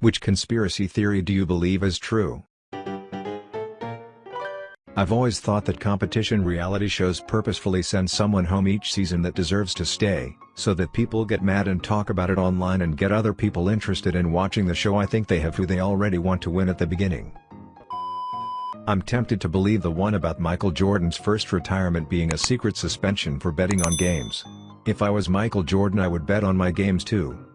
Which conspiracy theory do you believe is true? I've always thought that competition reality shows purposefully send someone home each season that deserves to stay, so that people get mad and talk about it online and get other people interested in watching the show I think they have who they already want to win at the beginning. I'm tempted to believe the one about Michael Jordan's first retirement being a secret suspension for betting on games. If I was Michael Jordan I would bet on my games too.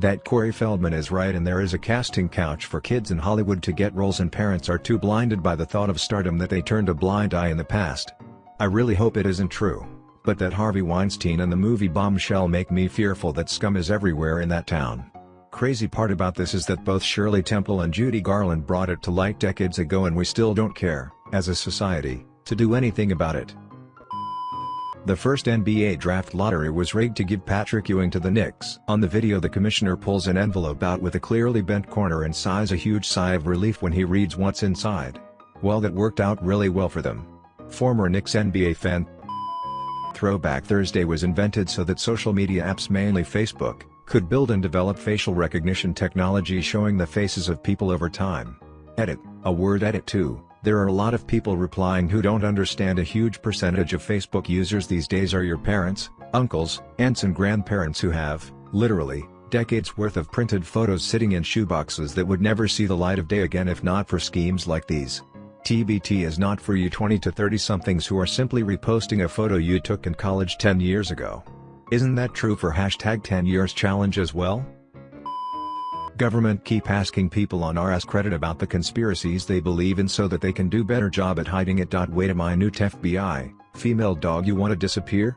That Corey Feldman is right and there is a casting couch for kids in Hollywood to get roles and parents are too blinded by the thought of stardom that they turned a blind eye in the past. I really hope it isn't true. But that Harvey Weinstein and the movie Bombshell make me fearful that scum is everywhere in that town. Crazy part about this is that both Shirley Temple and Judy Garland brought it to light decades ago and we still don't care, as a society, to do anything about it. The first NBA draft lottery was rigged to give Patrick Ewing to the Knicks. On the video the commissioner pulls an envelope out with a clearly bent corner and sighs a huge sigh of relief when he reads what's inside. Well that worked out really well for them. Former Knicks NBA fan Throwback Thursday was invented so that social media apps mainly Facebook, could build and develop facial recognition technology showing the faces of people over time. Edit, a word edit too, there are a lot of people replying who don't understand a huge percentage of Facebook users these days are your parents, uncles, aunts and grandparents who have, literally, decades worth of printed photos sitting in shoeboxes that would never see the light of day again if not for schemes like these. TBT is not for you 20 to 30 somethings who are simply reposting a photo you took in college 10 years ago. Isn't that true for hashtag 10 years challenge as well? Government keep asking people on AskReddit about the conspiracies they believe in so that they can do better job at hiding it. Wait a minute FBI, female dog you wanna disappear?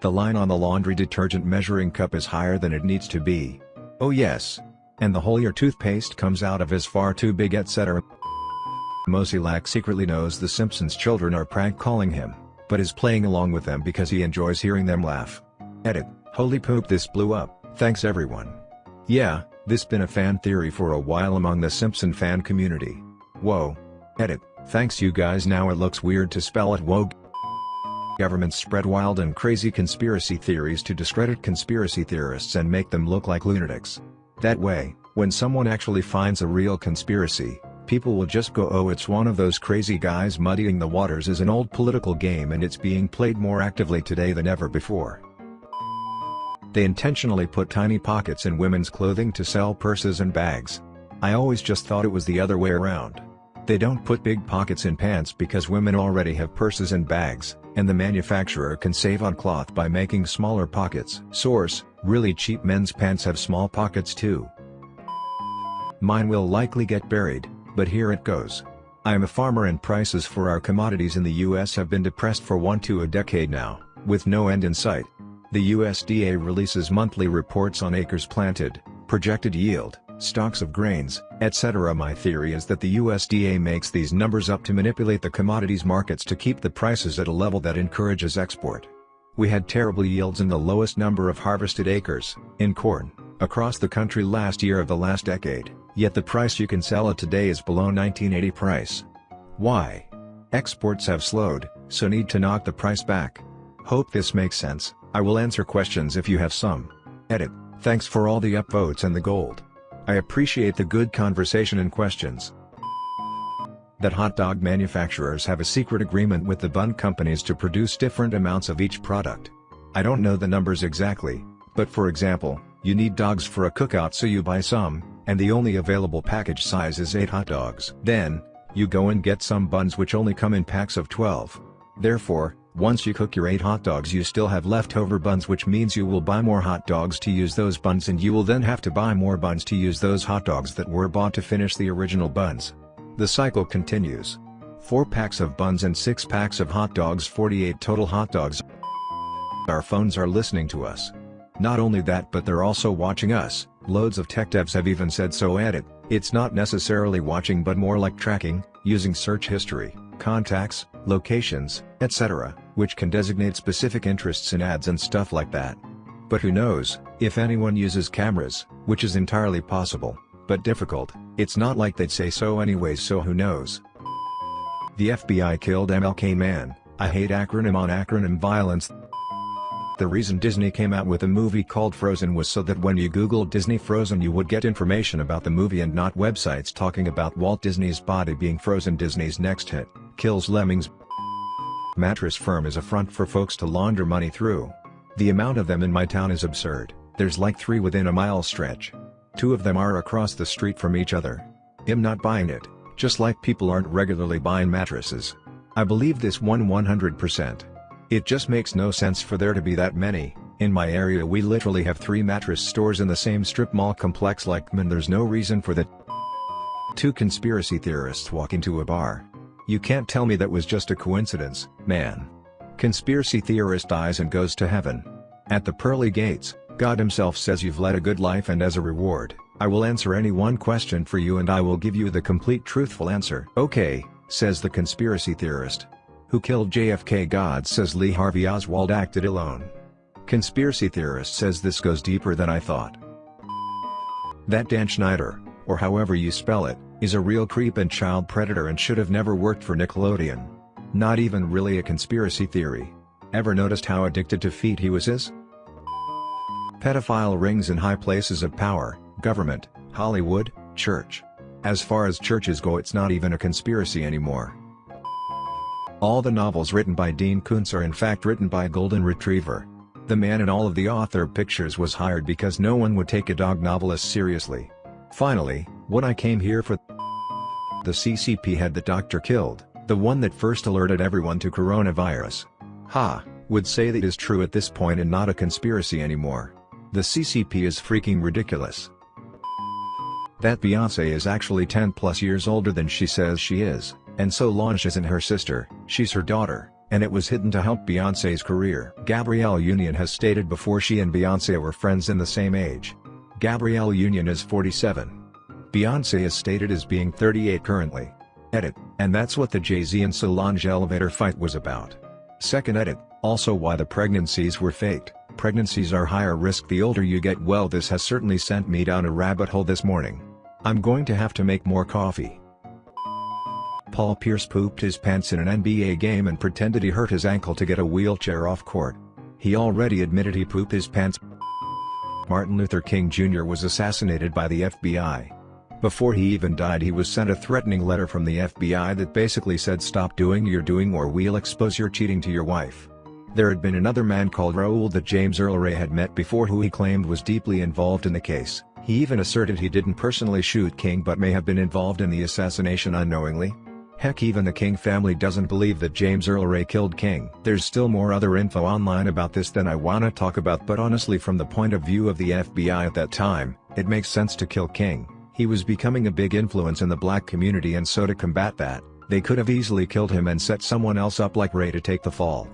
The line on the laundry detergent measuring cup is higher than it needs to be. Oh yes. And the hole your toothpaste comes out of is far too big etc. Moe Szyslak secretly knows the Simpsons children are prank calling him but is playing along with them because he enjoys hearing them laugh. Edit, holy poop this blew up, thanks everyone. Yeah, this been a fan theory for a while among the Simpson fan community. Whoa. Edit, thanks you guys now it looks weird to spell it whoa. Governments spread wild and crazy conspiracy theories to discredit conspiracy theorists and make them look like lunatics. That way, when someone actually finds a real conspiracy, people will just go oh it's one of those crazy guys muddying the waters is an old political game and it's being played more actively today than ever before. They intentionally put tiny pockets in women's clothing to sell purses and bags. I always just thought it was the other way around. They don't put big pockets in pants because women already have purses and bags, and the manufacturer can save on cloth by making smaller pockets. Source, really cheap men's pants have small pockets too. Mine will likely get buried, but here it goes. I am a farmer and prices for our commodities in the US have been depressed for one to a decade now, with no end in sight. The USDA releases monthly reports on acres planted, projected yield, stocks of grains, etc. My theory is that the USDA makes these numbers up to manipulate the commodities markets to keep the prices at a level that encourages export. We had terrible yields and the lowest number of harvested acres, in corn, across the country last year of the last decade. Yet the price you can sell it today is below 1980 price. Why? Exports have slowed, so need to knock the price back. Hope this makes sense, I will answer questions if you have some. Edit, thanks for all the upvotes and the gold. I appreciate the good conversation and questions. That hot dog manufacturers have a secret agreement with the bun companies to produce different amounts of each product. I don't know the numbers exactly, but for example, you need dogs for a cookout so you buy some, and the only available package size is 8 hot dogs. Then, you go and get some buns which only come in packs of 12. Therefore, once you cook your 8 hot dogs you still have leftover buns which means you will buy more hot dogs to use those buns and you will then have to buy more buns to use those hot dogs that were bought to finish the original buns. The cycle continues. 4 packs of buns and 6 packs of hot dogs 48 total hot dogs. Our phones are listening to us. Not only that but they're also watching us, Loads of tech devs have even said so added, it's not necessarily watching but more like tracking, using search history, contacts, locations, etc., which can designate specific interests in ads and stuff like that. But who knows, if anyone uses cameras, which is entirely possible, but difficult, it's not like they'd say so anyways so who knows. The FBI killed MLK Man, I hate acronym on acronym violence The reason Disney came out with a movie called Frozen was so that when you googled Disney Frozen you would get information about the movie and not websites talking about Walt Disney's body being frozen Disney's next hit, Kills Lemmings Mattress Firm is a front for folks to launder money through. The amount of them in my town is absurd, there's like three within a mile stretch. Two of them are across the street from each other. I'm not buying it, just like people aren't regularly buying mattresses. I believe this one 100%. It just makes no sense for there to be that many. In my area we literally have three mattress stores in the same strip mall complex like and there's no reason for that. Two conspiracy theorists walk into a bar. You can't tell me that was just a coincidence, man. Conspiracy theorist dies and goes to heaven. At the pearly gates, God himself says you've led a good life and as a reward, I will answer any one question for you and I will give you the complete truthful answer. Okay, says the conspiracy theorist. Who killed JFK God says Lee Harvey Oswald acted alone. Conspiracy theorist says this goes deeper than I thought. That Dan Schneider, or however you spell it, is a real creep and child predator and should have never worked for Nickelodeon. Not even really a conspiracy theory. Ever noticed how addicted to feet he was is? Pedophile rings in high places of power, government, Hollywood, church. As far as churches go it's not even a conspiracy anymore. All the novels written by Dean Koontz are in fact written by a golden retriever. The man in all of the author pictures was hired because no one would take a dog novelist seriously. Finally, what I came here for The CCP had the doctor killed, the one that first alerted everyone to coronavirus. Ha, would say that is true at this point and not a conspiracy anymore. The CCP is freaking ridiculous. That Beyonce is actually 10 plus years older than she says she is. And so Solange isn't her sister, she's her daughter, and it was hidden to help Beyonce's career. Gabrielle Union has stated before she and Beyonce were friends in the same age. Gabrielle Union is 47. Beyonce is stated as being 38 currently. Edit, and that's what the Jay-Z and Solange elevator fight was about. Second edit, also why the pregnancies were faked. Pregnancies are higher risk the older you get well this has certainly sent me down a rabbit hole this morning. I'm going to have to make more coffee. Paul Pierce pooped his pants in an NBA game and pretended he hurt his ankle to get a wheelchair off court. He already admitted he pooped his pants. Martin Luther King Jr. was assassinated by the FBI. Before he even died he was sent a threatening letter from the FBI that basically said stop doing you're doing or we'll expose your cheating to your wife. There had been another man called Raoul that James Earl Ray had met before who he claimed was deeply involved in the case. He even asserted he didn't personally shoot King but may have been involved in the assassination unknowingly. Heck even the King family doesn't believe that James Earl Ray killed King. There's still more other info online about this than I wanna talk about but honestly from the point of view of the FBI at that time, it makes sense to kill King. He was becoming a big influence in the black community and so to combat that, they could have easily killed him and set someone else up like Ray to take the fall.